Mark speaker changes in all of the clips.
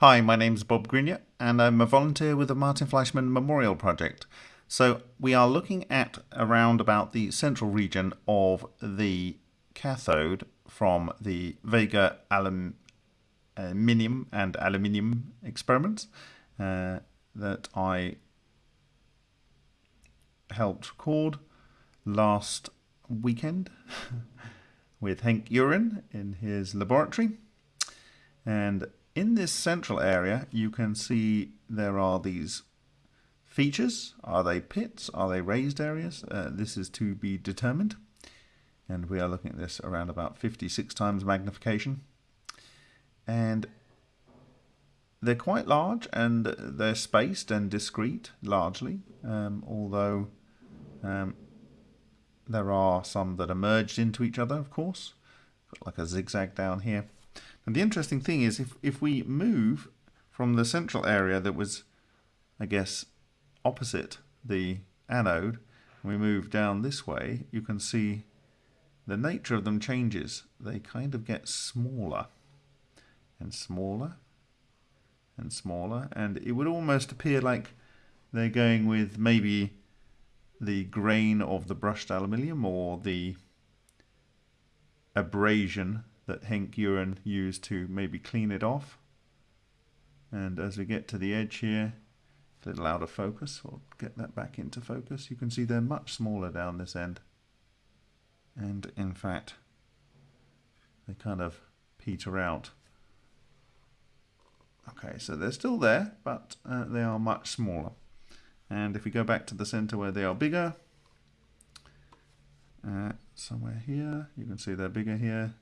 Speaker 1: Hi, my name's Bob Greenyer, and I'm a volunteer with the Martin Fleischmann Memorial Project. So we are looking at around about the central region of the cathode from the Vega alum, aluminium and aluminium experiments uh, that I helped record last weekend with Henk Uren in his laboratory. And in this central area, you can see there are these features. Are they pits? Are they raised areas? Uh, this is to be determined. And we are looking at this around about 56 times magnification. And they're quite large and they're spaced and discrete largely, um, although um, there are some that are merged into each other, of course. Like a zigzag down here. And the interesting thing is if, if we move from the central area that was, I guess, opposite the anode, and we move down this way, you can see the nature of them changes. They kind of get smaller and smaller and smaller, and it would almost appear like they're going with maybe the grain of the brushed aluminium or the abrasion that Henk Uren used to maybe clean it off. And as we get to the edge here, a little out of focus, we'll get that back into focus. You can see they're much smaller down this end. And in fact, they kind of peter out. Okay, so they're still there, but uh, they are much smaller. And if we go back to the center where they are bigger, uh, somewhere here, you can see they're bigger here.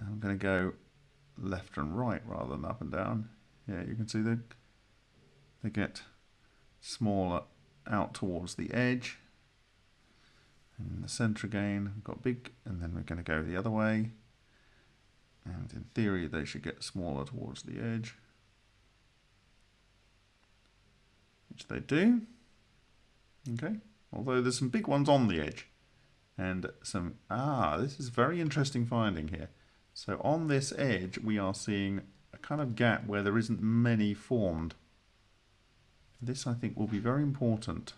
Speaker 1: I'm going to go left and right rather than up and down. Yeah, you can see they, they get smaller out towards the edge. And in the center again, we've got big, and then we're going to go the other way. And in theory, they should get smaller towards the edge. Which they do. Okay, although there's some big ones on the edge. And some, ah, this is very interesting finding here. So on this edge, we are seeing a kind of gap where there isn't many formed. This, I think, will be very important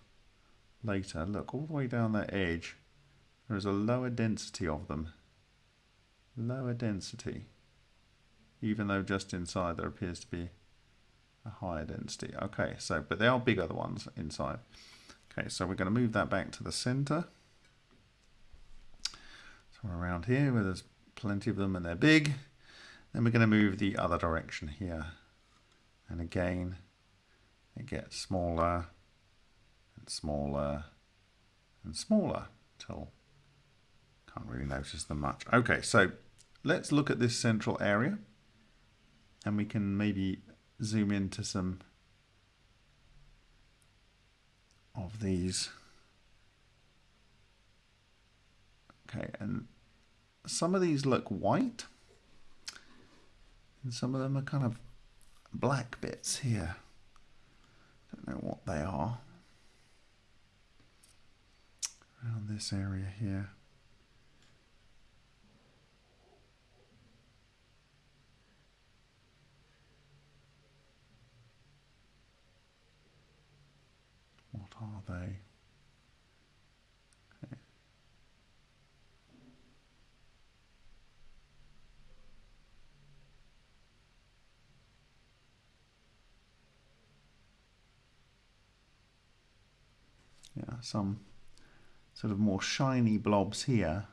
Speaker 1: later. Look, all the way down that edge, there is a lower density of them. Lower density. Even though just inside there appears to be a higher density. Okay, so, but they are bigger, the ones inside. Okay, so we're going to move that back to the center. So around here where there's plenty of them and they're big. Then we're going to move the other direction here. And again, it gets smaller and smaller and smaller till can't really notice them much. Okay, so let's look at this central area and we can maybe zoom into some of these. Okay, and some of these look white and some of them are kind of black bits here. Don't know what they are. Around this area here. What are they? yeah, some sort of more shiny blobs here.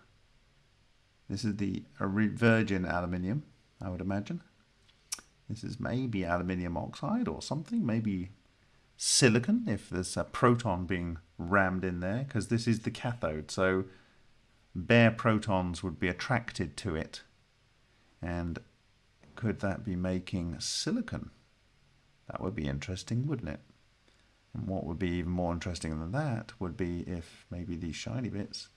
Speaker 1: This is the virgin aluminium, I would imagine. This is maybe aluminium oxide or something, maybe silicon if there's a proton being rammed in there, because this is the cathode, so bare protons would be attracted to it. And could that be making silicon? That would be interesting, wouldn't it? And what would be even more interesting than that would be if maybe these shiny bits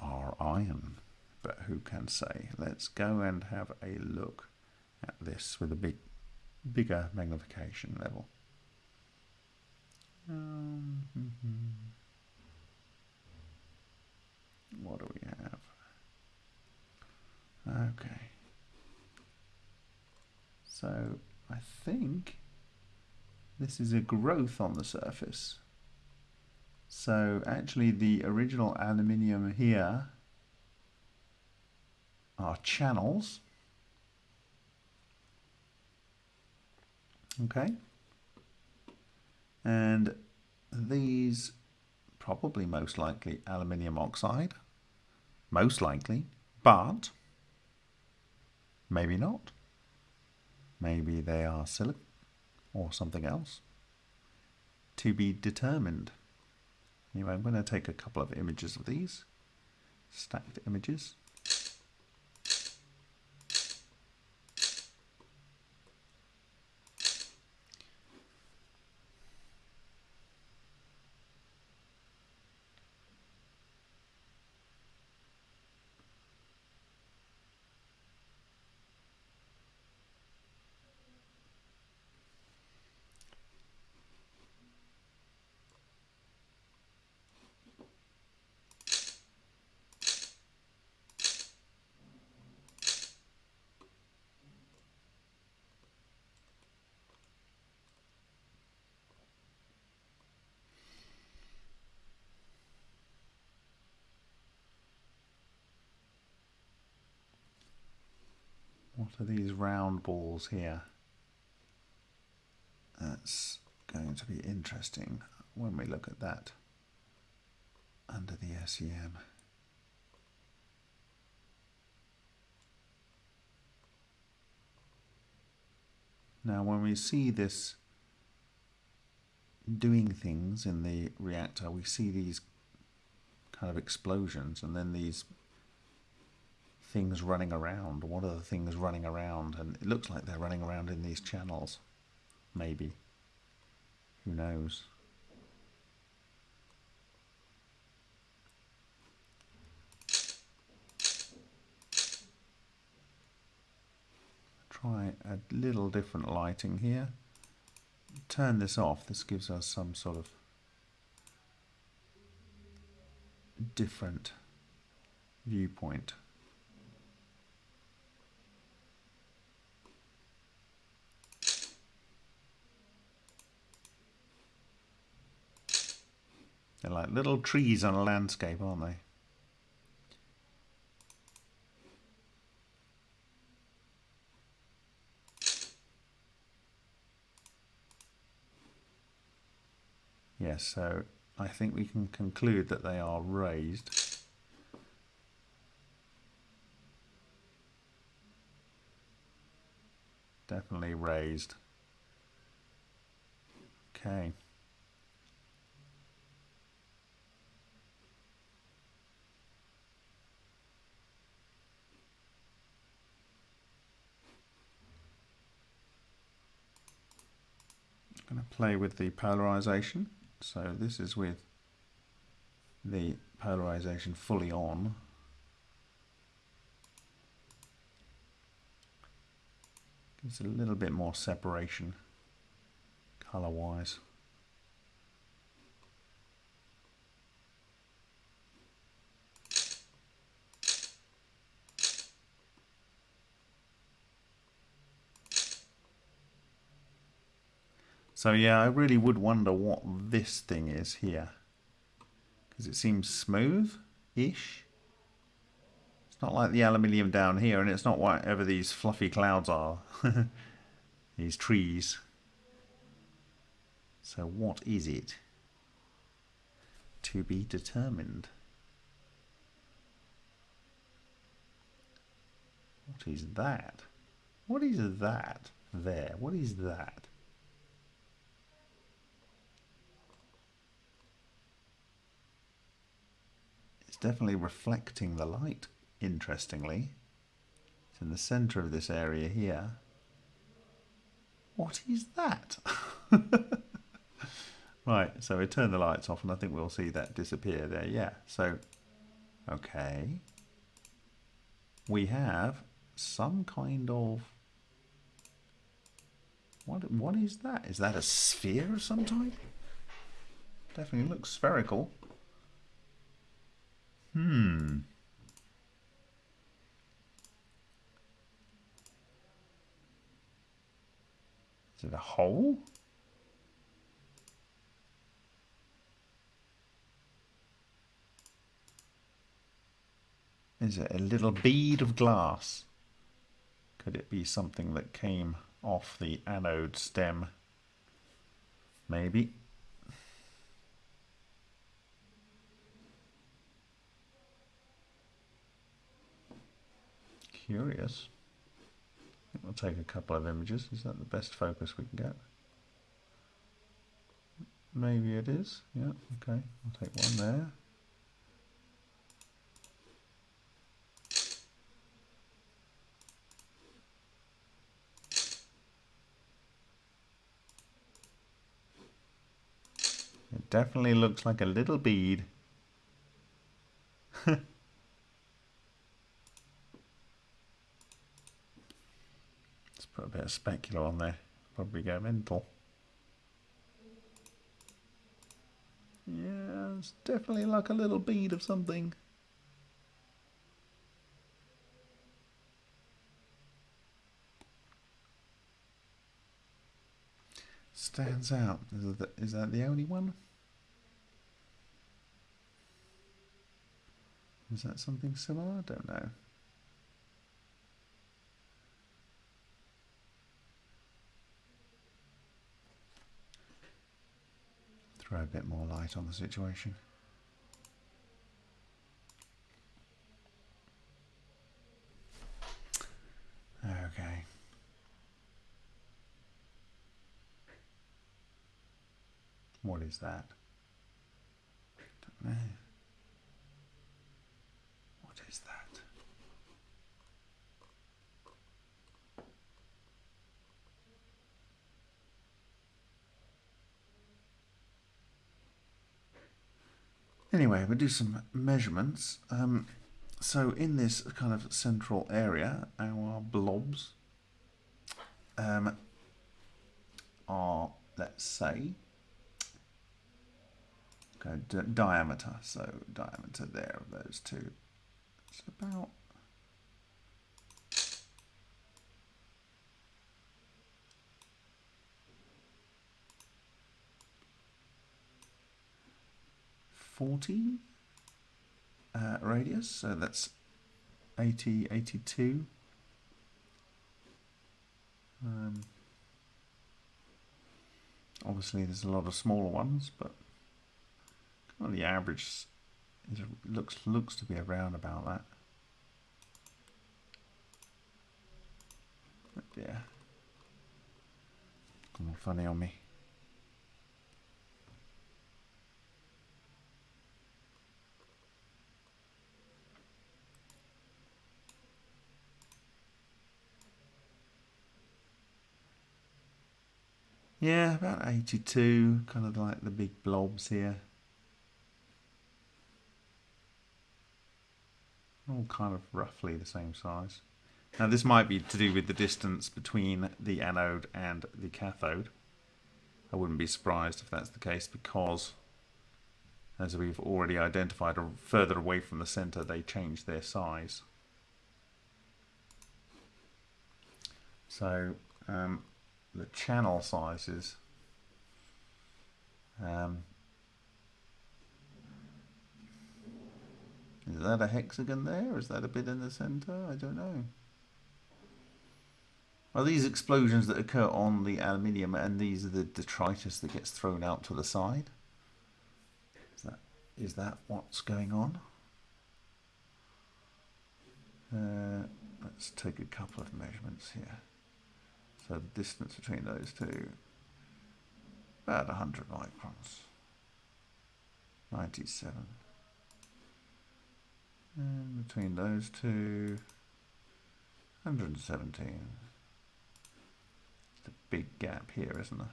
Speaker 1: are iron. But who can say? Let's go and have a look at this with a big, bigger magnification level. Um, What do we have? Okay. So I think this is a growth on the surface. So actually the original aluminium here are channels. Okay. And these probably most likely aluminium oxide. Most likely. But maybe not. Maybe they are silicon or something else. To be determined. Anyway, I'm going to take a couple of images of these, stacked images. Are these round balls here? That's going to be interesting when we look at that under the SEM. Now when we see this doing things in the reactor, we see these kind of explosions and then these things running around. What are the things running around? And it looks like they're running around in these channels. Maybe. Who knows? Try a little different lighting here. Turn this off. This gives us some sort of different viewpoint. They're like little trees on a landscape, aren't they? Yes, so I think we can conclude that they are raised. Definitely raised. Okay. Play with the polarization. So this is with the polarization fully on. Gives a little bit more separation color So yeah, I really would wonder what this thing is here. Because it seems smooth-ish. It's not like the aluminium down here, and it's not whatever these fluffy clouds are. these trees. So what is it? To be determined. What is that? What is that there? What is that? Definitely reflecting the light, interestingly. It's in the centre of this area here. What is that? right, so we turn the lights off and I think we'll see that disappear there. Yeah, so, okay. We have some kind of... What, what is that? Is that a sphere of some type? Definitely looks spherical. Hmm. Is it a hole? Is it a little bead of glass? Could it be something that came off the anode stem? Maybe. Curious. We'll take a couple of images. Is that the best focus we can get? Maybe it is. Yeah, okay. I'll take one there. It definitely looks like a little bead. Let's put a bit of specular on there. Probably go mental. Yeah, it's definitely like a little bead of something. stands out. Is that, is that the only one? Is that something similar? I don't know. Bit more light on the situation. Okay. What is that? Don't know. What is that? Anyway, we'll do some measurements. Um, so in this kind of central area, our blobs um, are, let's say, Okay, diameter. So diameter there of those two. It's about forty uh, radius. So that's 80, 82. Um, obviously, there's a lot of smaller ones, but well, the average is, looks looks to be around about that. Yeah, come on, funny on me. Yeah, about 82, kind of like the big blobs here. all kind of roughly the same size. Now this might be to do with the distance between the anode and the cathode. I wouldn't be surprised if that's the case because as we've already identified further away from the center they change their size. So um, the channel sizes um, Is that a hexagon there? Is that a bit in the center? I don't know. Are these explosions that occur on the aluminium and these are the detritus that gets thrown out to the side? Is that, is that what's going on? Uh, let's take a couple of measurements here. The distance between those two, about 100 microns. 97. And between those two, 117. It's a big gap here, isn't there?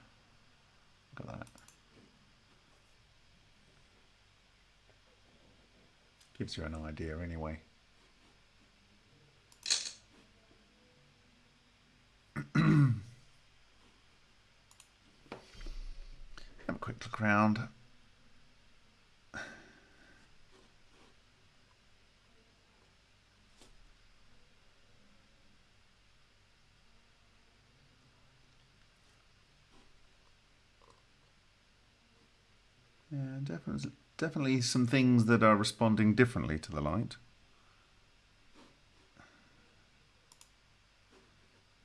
Speaker 1: Look at that. Gives you an idea anyway. background. Yeah, definitely, definitely some things that are responding differently to the light.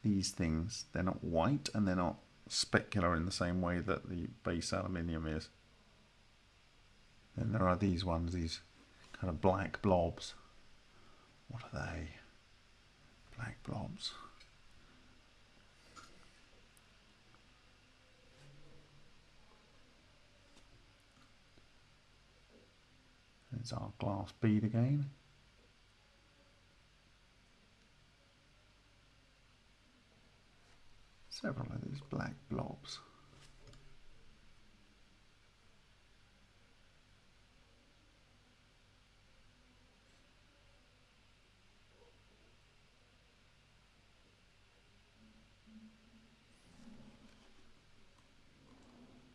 Speaker 1: These things, they're not white and they're not specular in the same way that the base aluminium is. Then there are these ones, these kind of black blobs. What are they? Black blobs. There's our glass bead again. Several of these black blobs.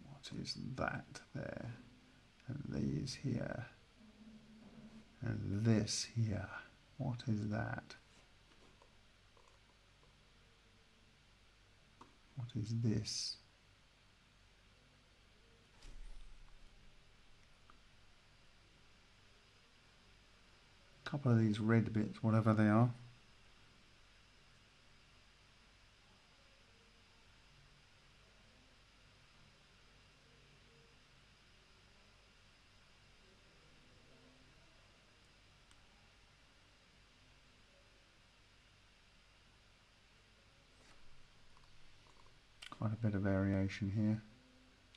Speaker 1: What is that there? And these here. And this here. What is that? What is this? A couple of these red bits, whatever they are. Quite a bit of variation here.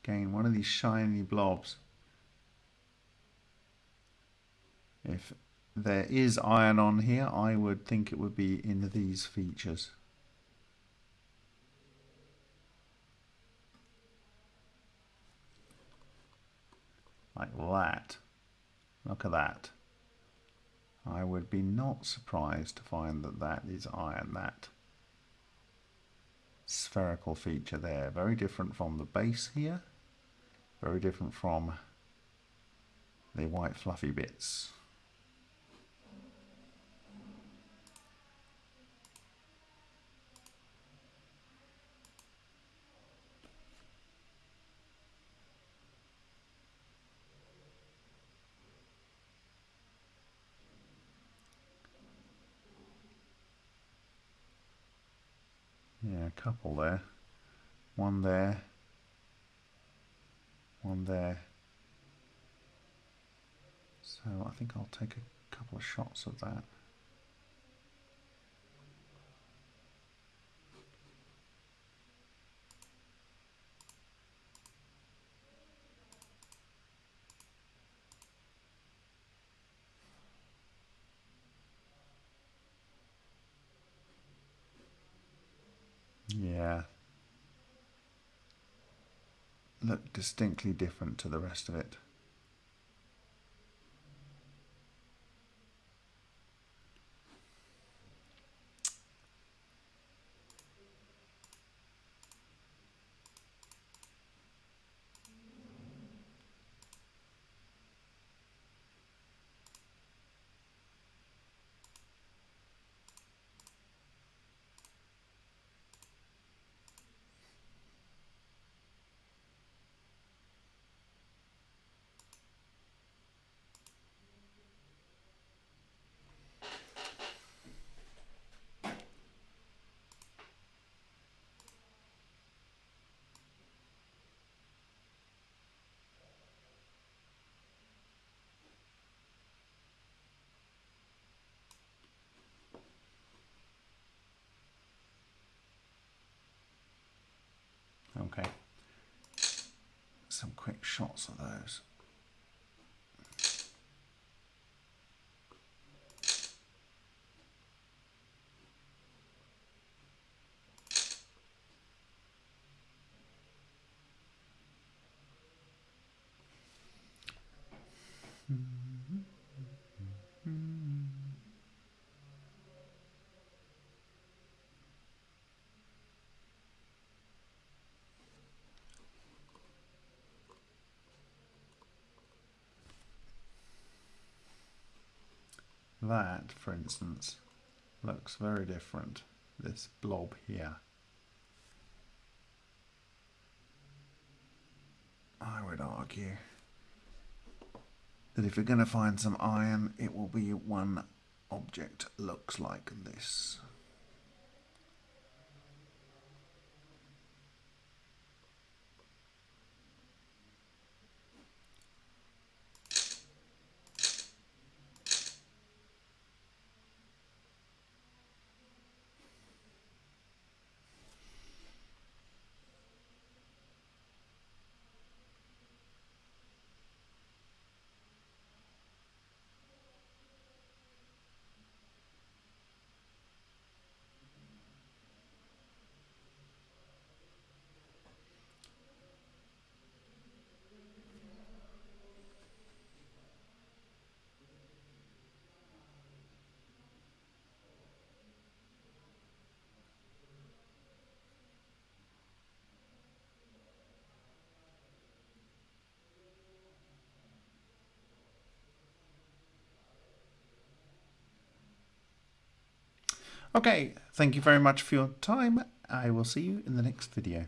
Speaker 1: Again, one of these shiny blobs. If there is iron on here, I would think it would be in these features. Like that. Look at that. I would be not surprised to find that that is iron, that spherical feature there. Very different from the base here. Very different from the white fluffy bits. Yeah, a couple there. One there. One there. So I think I'll take a couple of shots of that. Yeah. Look distinctly different to the rest of it. Okay. Some quick shots of those. That, for instance, looks very different, this blob here. I would argue that if you're going to find some iron, it will be one object looks like this. Okay, thank you very much for your time. I will see you in the next video.